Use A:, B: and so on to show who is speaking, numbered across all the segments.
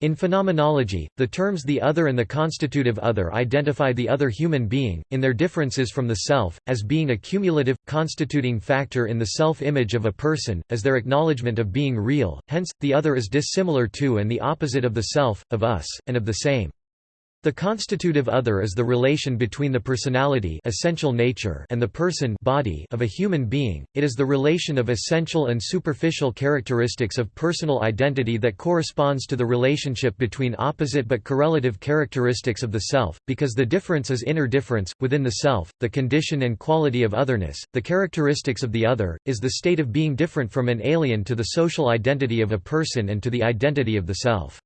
A: In phenomenology, the terms the other and the constitutive other identify the other human being, in their differences from the self, as being a cumulative, constituting factor in the self-image of a person, as their acknowledgement of being real, hence, the other is dissimilar to and the opposite of the self, of us, and of the same. The constitutive other is the relation between the personality essential nature and the person body of a human being, it is the relation of essential and superficial characteristics of personal identity that corresponds to the relationship between opposite but correlative characteristics of the self, because the difference is inner difference, within the self, the condition and quality of otherness, the characteristics of the other, is the state of being different from an alien to the social identity of a person and to the identity of the self.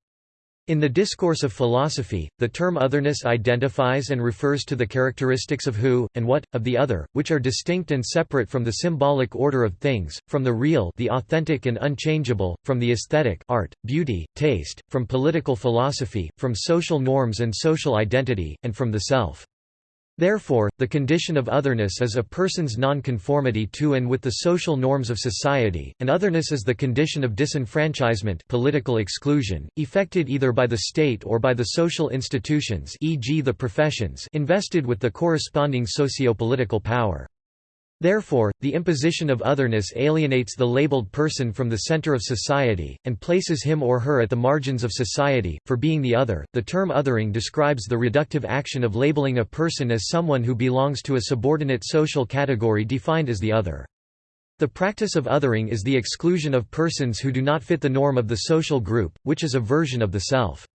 A: In the discourse of philosophy, the term otherness identifies and refers to the characteristics of who, and what, of the other, which are distinct and separate from the symbolic order of things, from the real the authentic and unchangeable, from the aesthetic art, beauty, taste, from political philosophy, from social norms and social identity, and from the self. Therefore, the condition of otherness is a person's nonconformity to and with the social norms of society, and otherness is the condition of disenfranchisement political exclusion, effected either by the state or by the social institutions e.g. the professions invested with the corresponding socio-political power. Therefore, the imposition of otherness alienates the labeled person from the center of society, and places him or her at the margins of society. For being the other, the term othering describes the reductive action of labeling a person as someone who belongs to a subordinate social category defined as the other. The practice of othering is the exclusion of persons who do not fit the norm of the social group, which is a version of the self.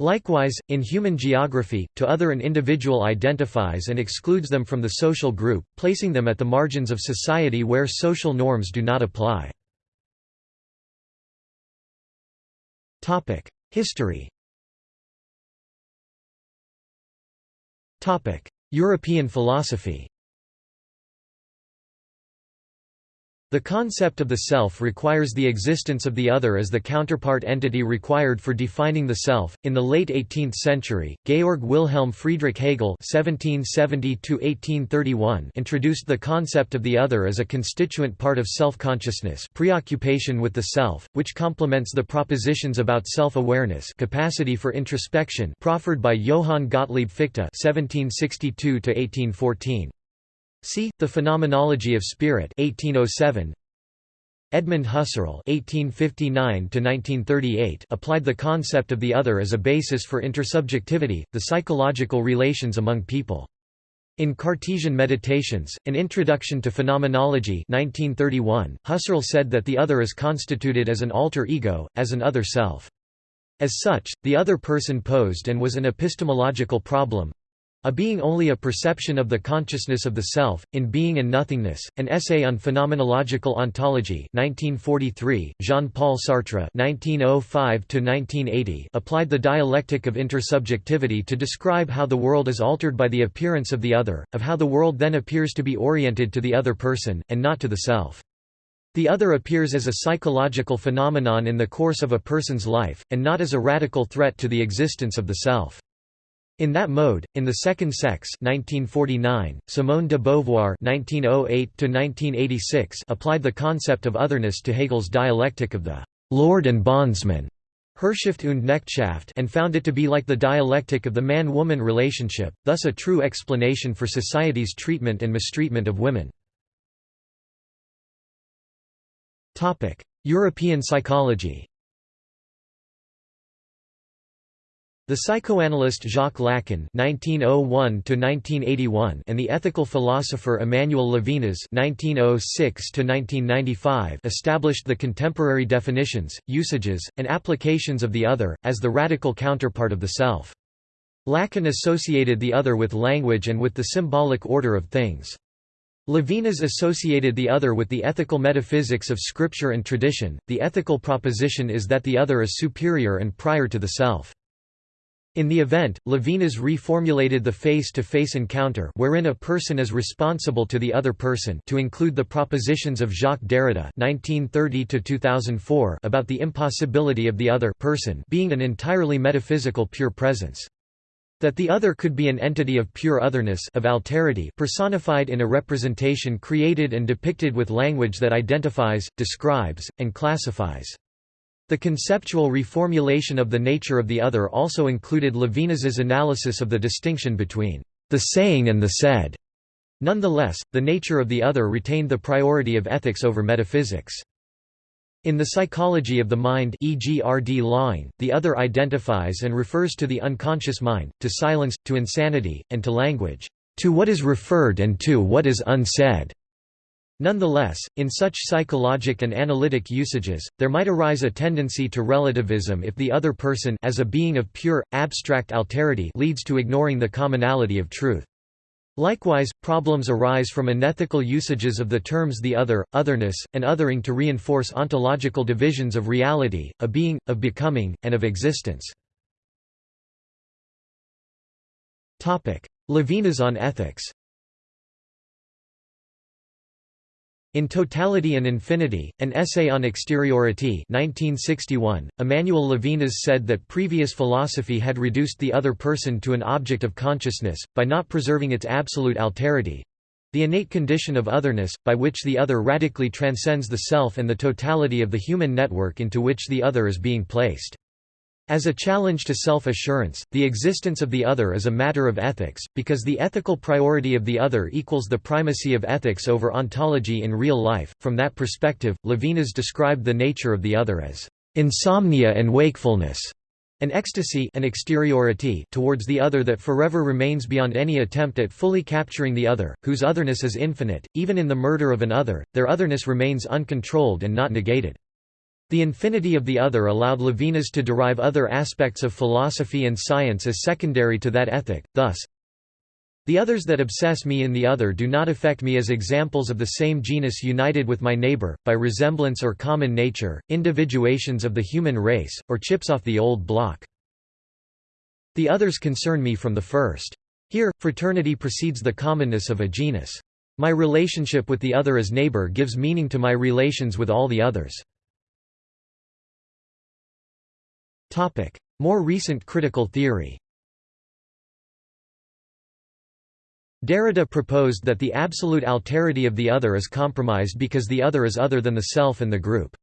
A: Likewise, in human geography, to other an individual identifies and excludes them from the social group, placing them at the margins of society where social norms do not apply. History European philosophy The concept of the self requires the existence of the other as the counterpart entity required for defining the self. In the late 18th century, Georg Wilhelm Friedrich Hegel (1770–1831) introduced the concept of the other as a constituent part of self-consciousness, preoccupation with the self, which complements the propositions about self-awareness, capacity for introspection, proffered by Johann Gottlieb Fichte (1762–1814). See The Phenomenology of Spirit 1807. Edmund Husserl (1859–1938) applied the concept of the other as a basis for intersubjectivity, the psychological relations among people. In Cartesian Meditations, An Introduction to Phenomenology 1931, Husserl said that the other is constituted as an alter ego, as an other self. As such, the other person posed and was an epistemological problem, a Being only a perception of the consciousness of the self, in Being and Nothingness, an essay on phenomenological ontology 1943, Jean-Paul Sartre 1905 applied the dialectic of intersubjectivity to describe how the world is altered by the appearance of the other, of how the world then appears to be oriented to the other person, and not to the self. The other appears as a psychological phenomenon in the course of a person's life, and not as a radical threat to the existence of the self. In that mode, in The Second Sex 1949, Simone de Beauvoir 1908 applied the concept of otherness to Hegel's dialectic of the «lord and bondsman» Herrschaft und Knechtschaft and found it to be like the dialectic of the man-woman relationship, thus a true explanation for society's treatment and mistreatment of women. European psychology The psychoanalyst Jacques Lacan (1901–1981) and the ethical philosopher Emmanuel Levinas (1906–1995) established the contemporary definitions, usages, and applications of the other as the radical counterpart of the self. Lacan associated the other with language and with the symbolic order of things. Levinas associated the other with the ethical metaphysics of scripture and tradition. The ethical proposition is that the other is superior and prior to the self. In the event, Levinas reformulated the face-to-face -face encounter wherein a person is responsible to the other person to include the propositions of Jacques Derrida (1930–2004) about the impossibility of the other person being an entirely metaphysical pure presence. That the other could be an entity of pure otherness of alterity personified in a representation created and depicted with language that identifies, describes, and classifies. The conceptual reformulation of the nature of the other also included Levinas's analysis of the distinction between the saying and the said. Nonetheless, the nature of the other retained the priority of ethics over metaphysics. In the psychology of the mind e.g. R.D. Laing, the other identifies and refers to the unconscious mind, to silence, to insanity, and to language, to what is referred and to what is unsaid. Nonetheless, in such psychologic and analytic usages, there might arise a tendency to relativism if the other person as a being of pure, abstract alterity leads to ignoring the commonality of truth. Likewise, problems arise from unethical usages of the terms the other, otherness, and othering to reinforce ontological divisions of reality, a being, of becoming, and of existence. Levinas on ethics In Totality and Infinity, an essay on exteriority 1961, Emmanuel Levinas said that previous philosophy had reduced the other person to an object of consciousness, by not preserving its absolute alterity—the innate condition of otherness, by which the other radically transcends the self and the totality of the human network into which the other is being placed. As a challenge to self-assurance, the existence of the other is a matter of ethics, because the ethical priority of the other equals the primacy of ethics over ontology in real life. From that perspective, Levinas described the nature of the other as insomnia and wakefulness, an ecstasy an exteriority towards the other that forever remains beyond any attempt at fully capturing the other, whose otherness is infinite. Even in the murder of an other, their otherness remains uncontrolled and not negated. The infinity of the other allowed Levinas to derive other aspects of philosophy and science as secondary to that ethic, thus, the others that obsess me in the other do not affect me as examples of the same genus united with my neighbor, by resemblance or common nature, individuations of the human race, or chips off the old block. The others concern me from the first. Here, fraternity precedes the commonness of a genus. My relationship with the other as neighbor gives meaning to my relations with all the others. More recent critical theory Derrida proposed that the absolute alterity of the other is compromised because the other is other than the self and the group.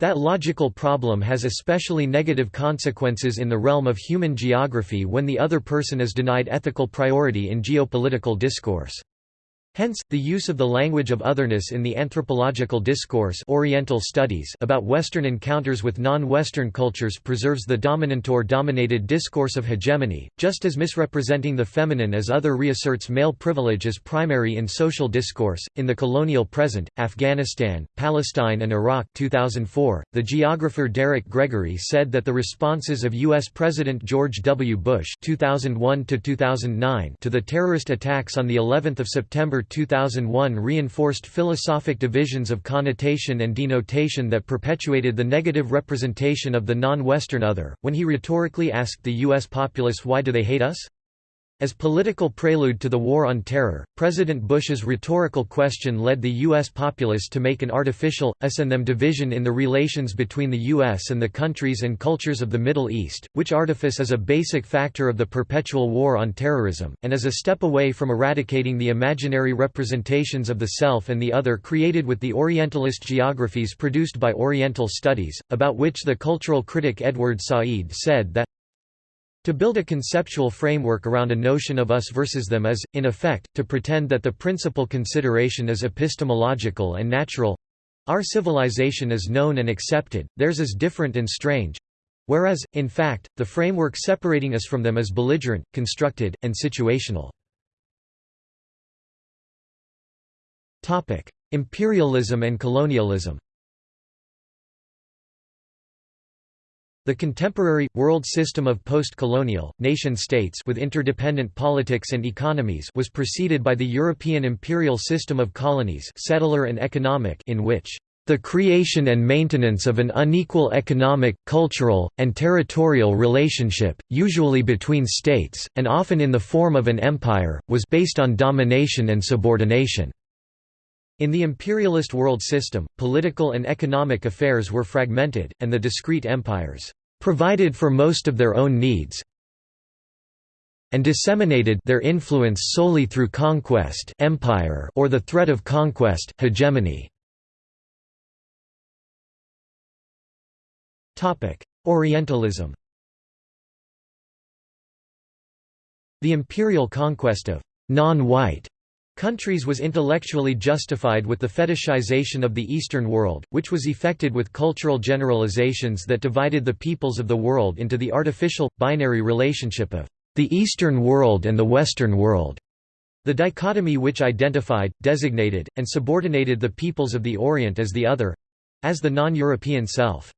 A: That logical problem has especially negative consequences in the realm of human geography when the other person is denied ethical priority in geopolitical discourse. Hence, the use of the language of otherness in the anthropological discourse Oriental studies about Western encounters with non-Western cultures preserves the dominantor-dominated discourse of hegemony, just as misrepresenting the feminine as other reasserts male privilege as primary in social discourse. In the colonial present, Afghanistan, Palestine and Iraq 2004, the geographer Derek Gregory said that the responses of U.S. President George W. Bush 2001 to the terrorist attacks on the 11th of September 2001 reinforced philosophic divisions of connotation and denotation that perpetuated the negative representation of the non-Western other, when he rhetorically asked the U.S. populace why do they hate us? As political prelude to the War on Terror, President Bush's rhetorical question led the U.S. populace to make an artificial, us and them division in the relations between the U.S. and the countries and cultures of the Middle East, which artifice is a basic factor of the perpetual war on terrorism, and is a step away from eradicating the imaginary representations of the self and the other created with the Orientalist geographies produced by Oriental studies, about which the cultural critic Edward Said said that to build a conceptual framework around a notion of us versus them is, in effect, to pretend that the principal consideration is epistemological and natural. Our civilization is known and accepted, theirs is different and strange. Whereas, in fact, the framework separating us from them is belligerent, constructed, and situational. Imperialism and colonialism The contemporary, world system of post-colonial, nation-states with interdependent politics and economies was preceded by the European imperial system of colonies settler and economic in which the creation and maintenance of an unequal economic, cultural, and territorial relationship, usually between states, and often in the form of an empire, was based on domination and subordination. In the imperialist world system, political and economic affairs were fragmented, and the discrete empires provided for most of their own needs and disseminated their influence solely through conquest empire or the threat of conquest hegemony. Orientalism The imperial conquest of non-white countries was intellectually justified with the fetishization of the Eastern world, which was effected with cultural generalizations that divided the peoples of the world into the artificial, binary relationship of the Eastern world and the Western world. The dichotomy which identified, designated, and subordinated the peoples of the Orient as the other—as the non-European self.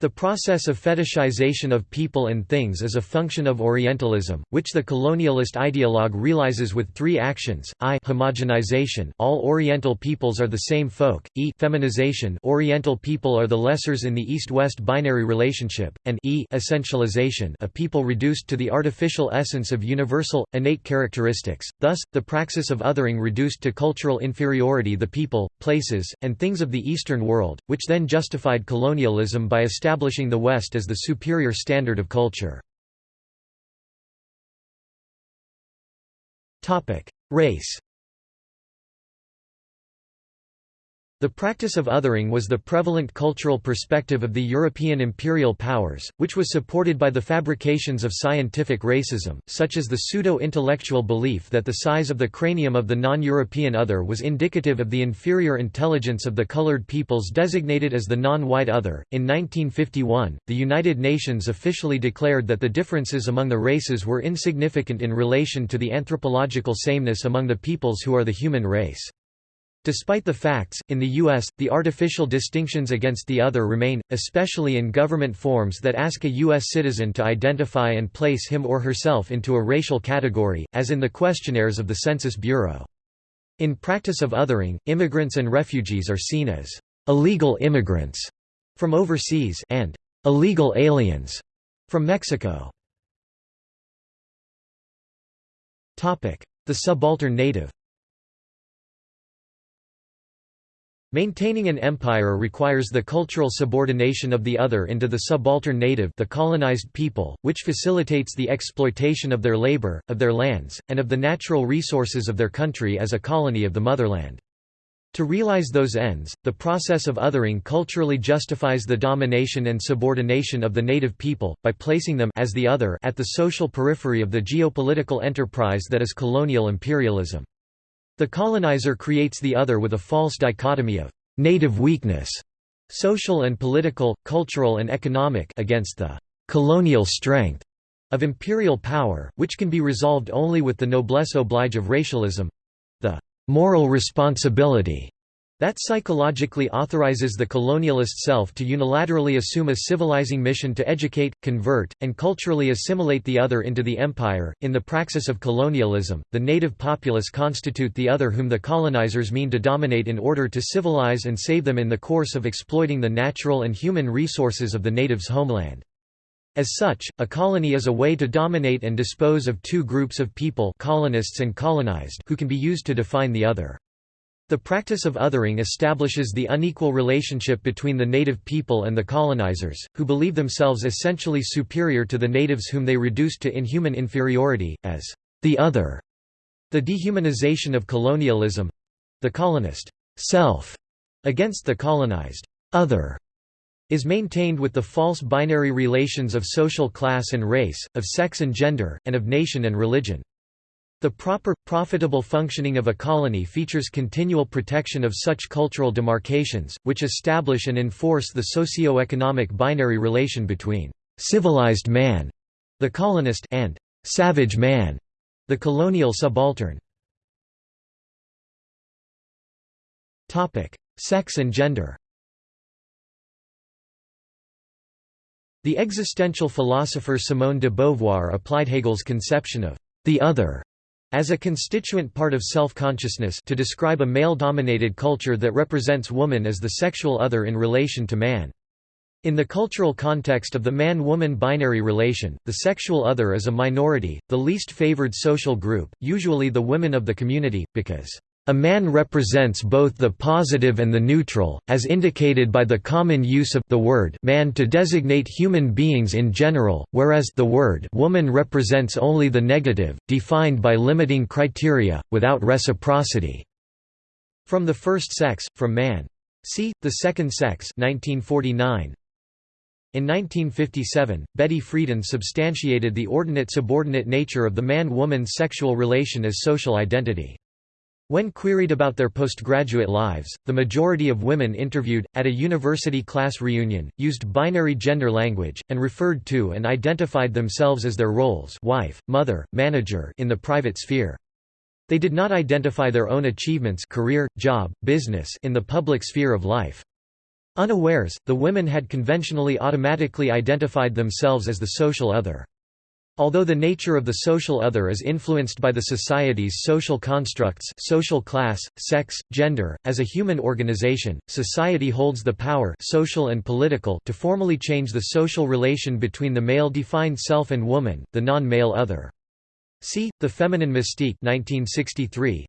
A: The process of fetishization of people and things is a function of Orientalism, which the colonialist ideologue realizes with three actions: i homogenization, all Oriental peoples are the same folk; e feminization, Oriental people are the lessers in the East-West binary relationship; and e essentialization, a people reduced to the artificial essence of universal, innate characteristics. Thus, the praxis of othering reduced to cultural inferiority the people, places, and things of the Eastern world, which then justified colonialism by establishing establishing the West as the superior standard of culture. Race The practice of othering was the prevalent cultural perspective of the European imperial powers, which was supported by the fabrications of scientific racism, such as the pseudo-intellectual belief that the size of the cranium of the non-European other was indicative of the inferior intelligence of the colored peoples designated as the non-white other. In 1951, the United Nations officially declared that the differences among the races were insignificant in relation to the anthropological sameness among the peoples who are the human race. Despite the facts, in the U.S., the artificial distinctions against the other remain, especially in government forms that ask a U.S. citizen to identify and place him or herself into a racial category, as in the questionnaires of the Census Bureau. In practice of othering, immigrants and refugees are seen as illegal immigrants from overseas and illegal aliens from Mexico. The subaltern native Maintaining an empire requires the cultural subordination of the other into the subaltern native the colonized people, which facilitates the exploitation of their labor, of their lands, and of the natural resources of their country as a colony of the motherland. To realize those ends, the process of othering culturally justifies the domination and subordination of the native people, by placing them as the other at the social periphery of the geopolitical enterprise that is colonial imperialism. The colonizer creates the other with a false dichotomy of native weakness, social and political, cultural and economic against the colonial strength of imperial power, which can be resolved only with the noblesse oblige of racialism—the moral responsibility that psychologically authorizes the colonialist self to unilaterally assume a civilizing mission to educate, convert, and culturally assimilate the other into the empire. In the praxis of colonialism, the native populace constitute the other whom the colonizers mean to dominate in order to civilize and save them in the course of exploiting the natural and human resources of the native's homeland. As such, a colony is a way to dominate and dispose of two groups of people colonists and colonized who can be used to define the other. The practice of othering establishes the unequal relationship between the native people and the colonizers, who believe themselves essentially superior to the natives whom they reduce to inhuman inferiority, as the other. The dehumanization of colonialism—the colonist self against the colonized other is maintained with the false binary relations of social class and race, of sex and gender, and of nation and religion. The proper, profitable functioning of a colony features continual protection of such cultural demarcations, which establish and enforce the socio-economic binary relation between «civilized man» the colonist and «savage man» the colonial subaltern. Sex and gender The existential philosopher Simone de Beauvoir applied Hegel's conception of the other as a constituent part of self-consciousness to describe a male-dominated culture that represents woman as the sexual other in relation to man. In the cultural context of the man-woman binary relation, the sexual other is a minority, the least favored social group, usually the women of the community, because a man represents both the positive and the neutral, as indicated by the common use of the word man to designate human beings in general, whereas the word woman represents only the negative, defined by limiting criteria, without reciprocity. From the first sex, from man. See, The Second Sex 1949. In 1957, Betty Friedan substantiated the ordinate-subordinate nature of the man-woman sexual relation as social identity. When queried about their postgraduate lives, the majority of women interviewed, at a university class reunion, used binary gender language, and referred to and identified themselves as their roles wife, mother, manager in the private sphere. They did not identify their own achievements career, job, business in the public sphere of life. Unawares, the women had conventionally automatically identified themselves as the social other. Although the nature of the social other is influenced by the society's social constructs social class, sex, gender, as a human organization, society holds the power social and political to formally change the social relation between the male-defined self and woman, the non-male other. See, The Feminine Mystique 1963.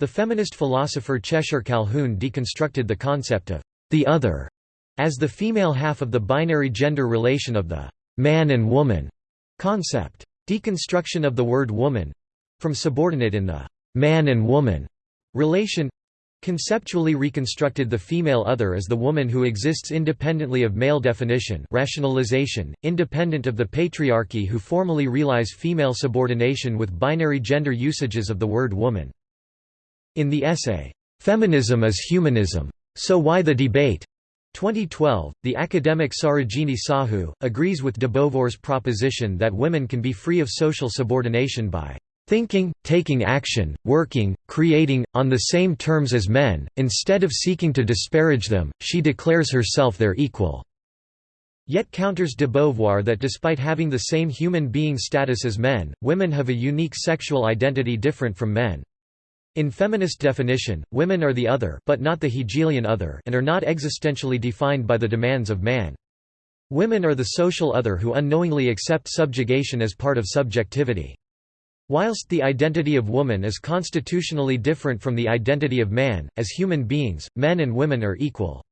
A: The feminist philosopher Cheshire Calhoun deconstructed the concept of the other as the female half of the binary gender relation of the man and woman Concept. Deconstruction of the word woman from subordinate in the man and woman relation conceptually reconstructed the female other as the woman who exists independently of male definition rationalization, independent of the patriarchy who formally realize female subordination with binary gender usages of the word woman. In the essay, "'Feminism is Humanism. So Why the Debate?' 2012, the academic Sarojini Sahu, agrees with de Beauvoir's proposition that women can be free of social subordination by thinking, taking action, working, creating, on the same terms as men, instead of seeking to disparage them, she declares herself their equal." Yet counters de Beauvoir that despite having the same human being status as men, women have a unique sexual identity different from men. In feminist definition, women are the other but not the Hegelian other and are not existentially defined by the demands of man. Women are the social other who unknowingly accept subjugation as part of subjectivity. Whilst the identity of woman is constitutionally different from the identity of man, as human beings, men and women are equal.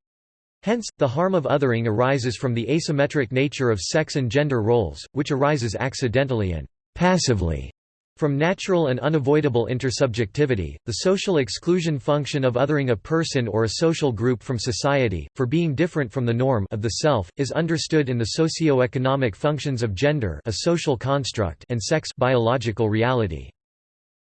A: Hence, the harm of othering arises from the asymmetric nature of sex and gender roles, which arises accidentally and passively from natural and unavoidable intersubjectivity, the social exclusion function of othering a person or a social group from society, for being different from the norm of the self, is understood in the socio-economic functions of gender a social construct and sex biological reality.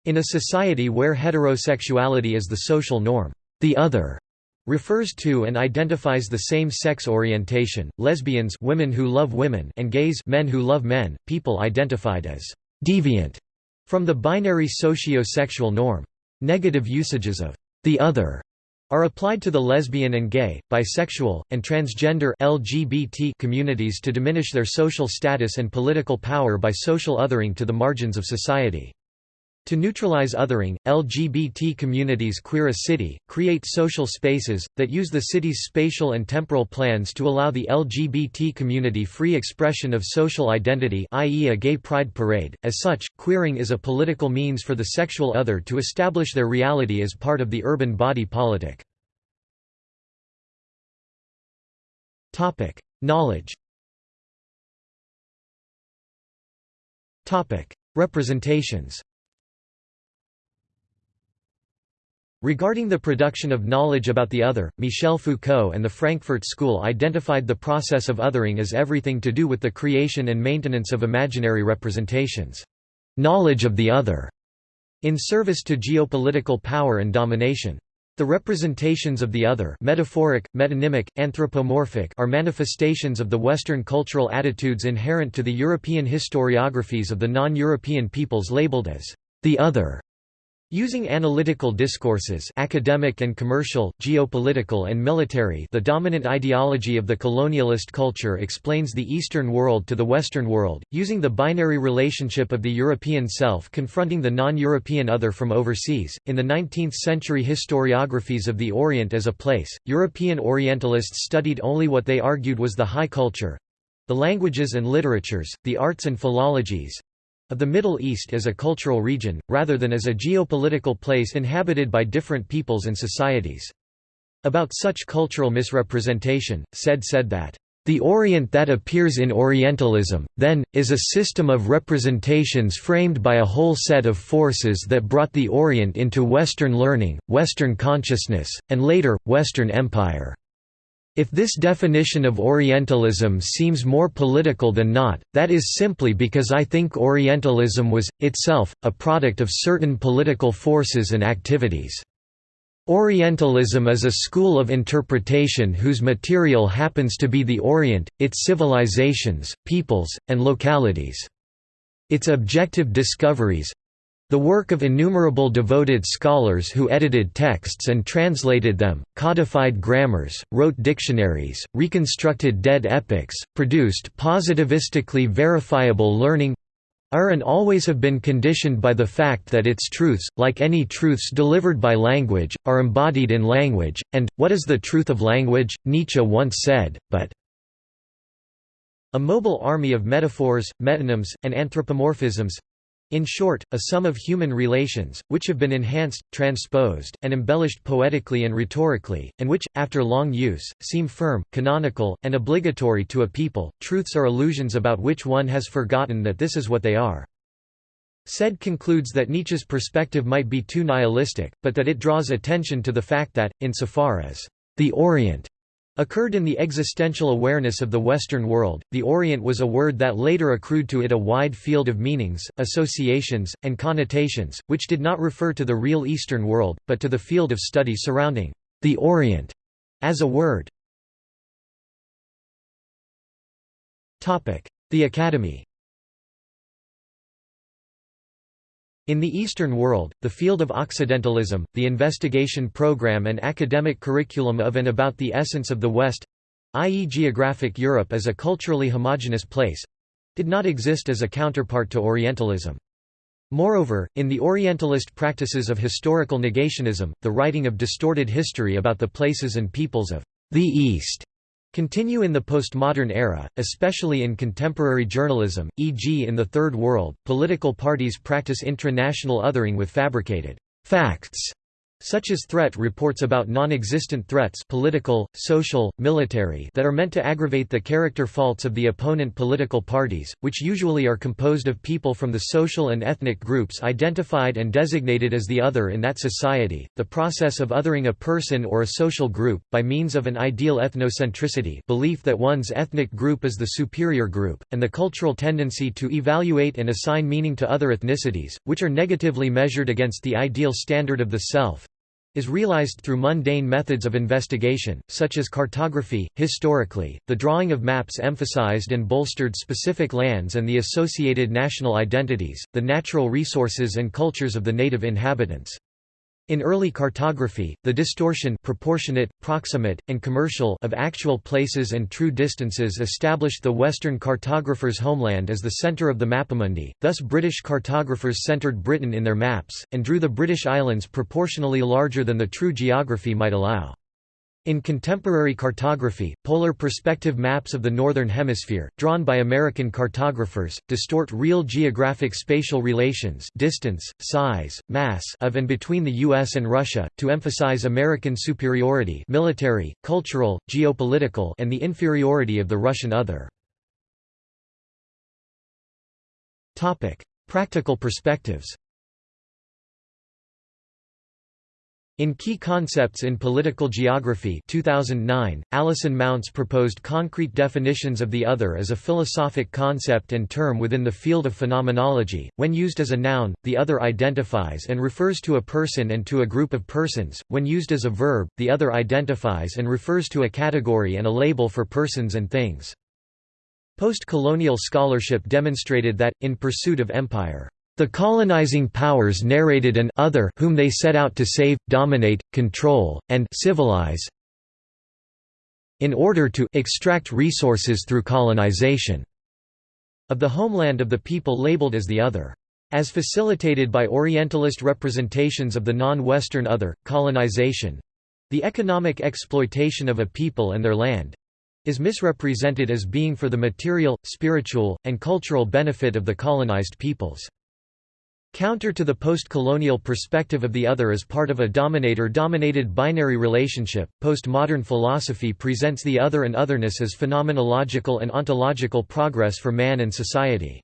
A: In a society where heterosexuality is the social norm, the other refers to and identifies the same sex orientation, lesbians women who love women and gays men who love men, people identified as deviant from the binary socio-sexual norm. Negative usages of the other are applied to the lesbian and gay, bisexual, and transgender LGBT communities to diminish their social status and political power by social othering to the margins of society. To neutralize othering, LGBT communities queer a city, create social spaces, that use the city's spatial and temporal plans to allow the LGBT community free expression of social identity i.e. a gay pride parade. As such, queering is a political means for the sexual other to establish their reality as part of the urban body politic. Knowledge Representations Regarding the production of knowledge about the other, Michel Foucault and the Frankfurt School identified the process of othering as everything to do with the creation and maintenance of imaginary representations. Knowledge of the other, in service to geopolitical power and domination. The representations of the other metaphoric, metonymic, anthropomorphic are manifestations of the Western cultural attitudes inherent to the European historiographies of the non-European peoples labeled as the other Using analytical discourses academic and commercial, geopolitical and military the dominant ideology of the colonialist culture explains the Eastern world to the Western world, using the binary relationship of the European self confronting the non-European other from overseas. In the 19th-century historiographies of the Orient as a place, European Orientalists studied only what they argued was the high culture—the languages and literatures, the arts and philologies, of the Middle East as a cultural region, rather than as a geopolitical place inhabited by different peoples and societies. About such cultural misrepresentation, Said said that, "...the Orient that appears in Orientalism, then, is a system of representations framed by a whole set of forces that brought the Orient into Western learning, Western consciousness, and later, Western empire." If this definition of Orientalism seems more political than not, that is simply because I think Orientalism was, itself, a product of certain political forces and activities. Orientalism is a school of interpretation whose material happens to be the Orient, its civilizations, peoples, and localities. Its objective discoveries, the work of innumerable devoted scholars who edited texts and translated them, codified grammars, wrote dictionaries, reconstructed dead epics, produced positivistically verifiable learning are and always have been conditioned by the fact that its truths, like any truths delivered by language, are embodied in language, and, what is the truth of language, Nietzsche once said, but a mobile army of metaphors, metonyms, and anthropomorphisms in short, a sum of human relations, which have been enhanced, transposed, and embellished poetically and rhetorically, and which, after long use, seem firm, canonical, and obligatory to a people. Truths are illusions about which one has forgotten that this is what they are. Said concludes that Nietzsche's perspective might be too nihilistic, but that it draws attention to the fact that, insofar as the Orient occurred in the existential awareness of the Western world. The Orient was a word that later accrued to it a wide field of meanings, associations, and connotations, which did not refer to the real Eastern world, but to the field of study surrounding the Orient as a word. The Academy In the Eastern world, the field of Occidentalism, the investigation program and academic curriculum of and about the essence of the West—i.e. geographic Europe as a culturally homogeneous place—did not exist as a counterpart to Orientalism. Moreover, in the Orientalist practices of historical negationism, the writing of distorted history about the places and peoples of the East continue in the postmodern era, especially in contemporary journalism, e.g. in the Third World, political parties practice intra-national othering with fabricated facts such as threat reports about non-existent threats political, social, military that are meant to aggravate the character faults of the opponent political parties, which usually are composed of people from the social and ethnic groups identified and designated as the other in that society. The process of othering a person or a social group, by means of an ideal ethnocentricity belief that one's ethnic group is the superior group, and the cultural tendency to evaluate and assign meaning to other ethnicities, which are negatively measured against the ideal standard of the self, is realized through mundane methods of investigation, such as cartography. Historically, the drawing of maps emphasized and bolstered specific lands and the associated national identities, the natural resources and cultures of the native inhabitants. In early cartography, the distortion proportionate, proximate, and commercial of actual places and true distances established the Western cartographer's homeland as the center of the mappamundi, thus British cartographers centered Britain in their maps, and drew the British Islands proportionally larger than the true geography might allow. In contemporary cartography, polar perspective maps of the Northern Hemisphere, drawn by American cartographers, distort real geographic spatial relations distance, size, mass of and between the U.S. and Russia, to emphasize American superiority military, cultural, geopolitical and the inferiority of the Russian other. Practical perspectives In Key Concepts in Political Geography 2009, Alison Mountz proposed concrete definitions of the other as a philosophic concept and term within the field of phenomenology. When used as a noun, the other identifies and refers to a person and to a group of persons. When used as a verb, the other identifies and refers to a category and a label for persons and things. Post-colonial scholarship demonstrated that, in pursuit of empire, the colonizing powers narrated an other whom they set out to save, dominate, control, and civilize in order to extract resources through colonization of the homeland of the people labeled as the other. As facilitated by Orientalist representations of the non-Western other, colonization—the economic exploitation of a people and their land—is misrepresented as being for the material, spiritual, and cultural benefit of the colonized peoples. Counter to the post-colonial perspective of the other as part of a dominator-dominated binary relationship, postmodern philosophy presents the other and otherness as phenomenological and ontological progress for man and society.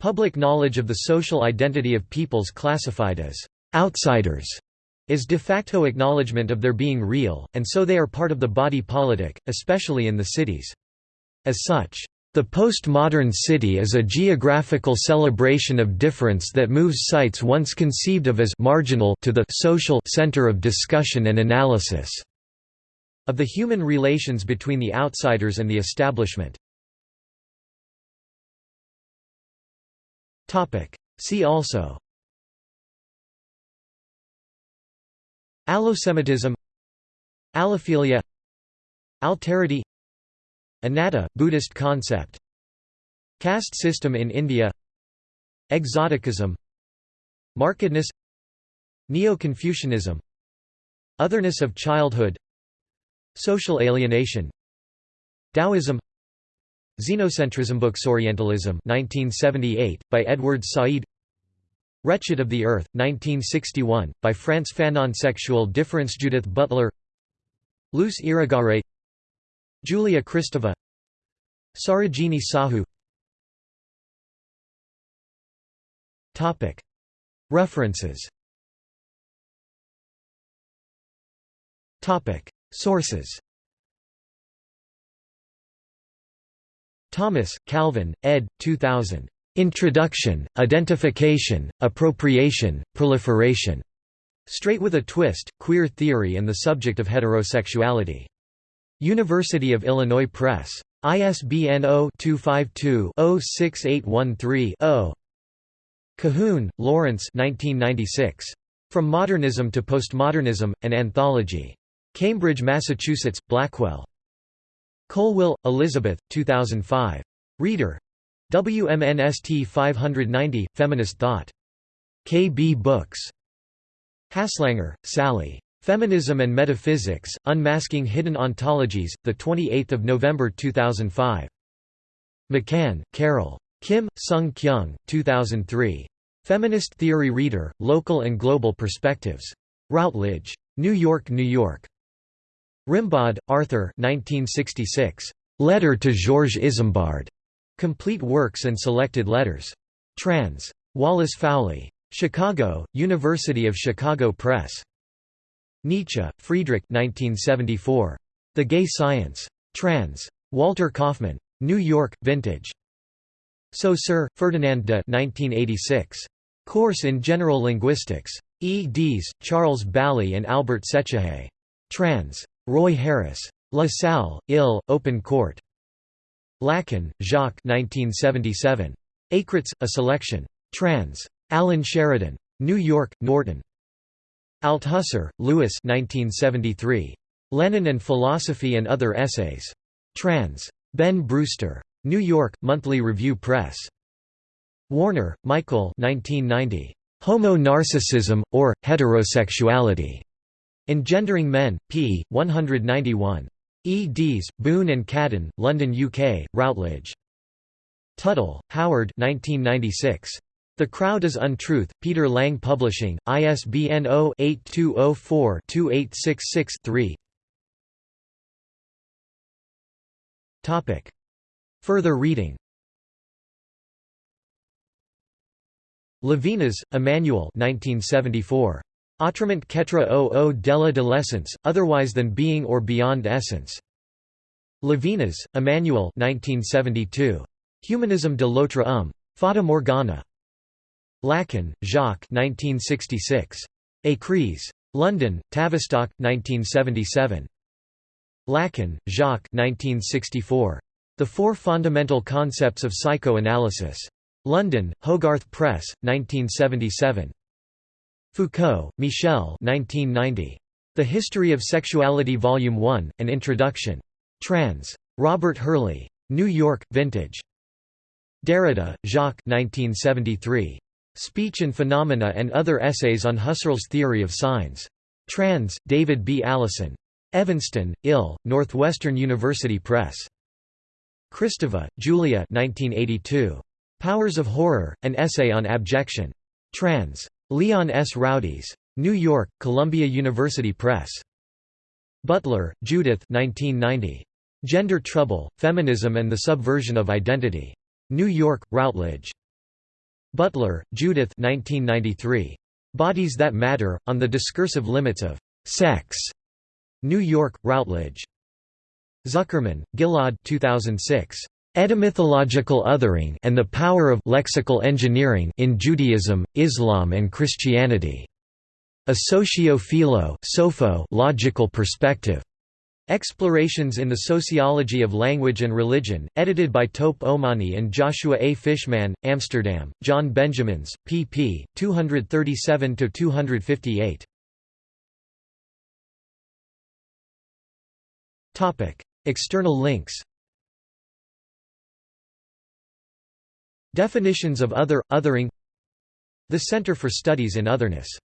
A: Public knowledge of the social identity of peoples classified as outsiders is de facto acknowledgement of their being real, and so they are part of the body politic, especially in the cities. As such, the postmodern city is a geographical celebration of difference that moves sites once conceived of as marginal to the social center of discussion and analysis of the human relations between the outsiders and the establishment. Topic: See also Allosemitism Allophilia Alterity Anatta, Buddhist concept. Caste system in India. Exoticism. Markedness. Neo-Confucianism. Otherness of childhood. Social alienation. Taoism. Xenocentrism Books Orientalism 1978 by Edward Said. Wretched of the Earth 1961 by Frantz Fanon Sexual difference Judith Butler. Luce Irigaray Julia Kristeva Sarojini Sahu References Sources Thomas, Calvin, ed. 2000. Introduction, Identification, Appropriation, Proliferation. Straight with a Twist, Queer Theory and the Subject of Heterosexuality. University of Illinois Press. ISBN 0-252-06813-0. Cahoone, Lawrence From Modernism to Postmodernism, An Anthology. Cambridge, Massachusetts, Blackwell. Colwill, Elizabeth, 2005. Reader. WMNST 590, Feminist Thought. KB Books. Haslanger, Sally. Feminism and Metaphysics, Unmasking Hidden Ontologies, 28 November 2005. McCann, Carol. Kim, Sung Kyung, 2003. Feminist Theory Reader, Local and Global Perspectives. Routledge. New York, New York. Rimbaud, Arthur 1966. Letter to Georges Izambard. Complete Works and Selected Letters. Trans. Wallace Fowlie. Chicago, University of Chicago Press. Nietzsche, Friedrich 1974. The Gay Science. Trans. Walter Kaufmann. New York, Vintage. Saussure, Ferdinand de 1986. Course in General Linguistics. eds. Charles Bally and Albert Sechehaye. Trans. Roy Harris. La Salle, Ill, Open Court. Lacan, Jacques 1977. Écrits, a Selection. Trans. Alan Sheridan. New York, Norton. Althusser, Louis 1973. Lenin and Philosophy and Other Essays. Trans. Ben Brewster. New York, Monthly Review Press. Warner, Michael 1990. Homo Narcissism, or, Heterosexuality. Engendering Men, p. 191. eds. Boone and Cadden, London UK, Routledge. Tuttle, Howard 1996. The Crowd is Untruth, Peter Lang Publishing, ISBN 0-8204-2866-3 Further reading Levinas, Emmanuel 1974. Autrement au au della de l'essence, otherwise than being or beyond essence. Levinas, Emmanuel 1972. Humanisme de l'autre homme. Fata Morgana. Lacan, Jacques 1966. Écrits. London, Tavistock, 1977. Lacan, Jacques 1964. The Four Fundamental Concepts of Psychoanalysis. London, Hogarth Press, 1977. Foucault, Michel 1990. The History of Sexuality Volume 1, An Introduction. Trans. Robert Hurley. New York, Vintage. Derrida, Jacques 1973. Speech and Phenomena and Other Essays on Husserl's Theory of Signs. Trans. David B. Allison. Evanston, Ill, Northwestern University Press. Kristeva, Julia 1982. Powers of Horror, An Essay on Abjection. Trans. Leon S. Roudiez. New York, Columbia University Press. Butler, Judith 1990. Gender Trouble, Feminism and the Subversion of Identity. New York, Routledge. Butler, Judith 1993. Bodies That Matter, on the Discursive Limits of Sex. New York, Routledge. Zuckermann, Gilad 2006. Etymythological Othering and the Power of Lexical Engineering in Judaism, Islam and Christianity. A Socio-Philo logical perspective. Explorations in the Sociology of Language and Religion, edited by Tope Omoniyi and Joshua A. Fishman, Amsterdam, John Benjamins, pp. 237–258. External links Definitions of other, othering The Center for Studies in Otherness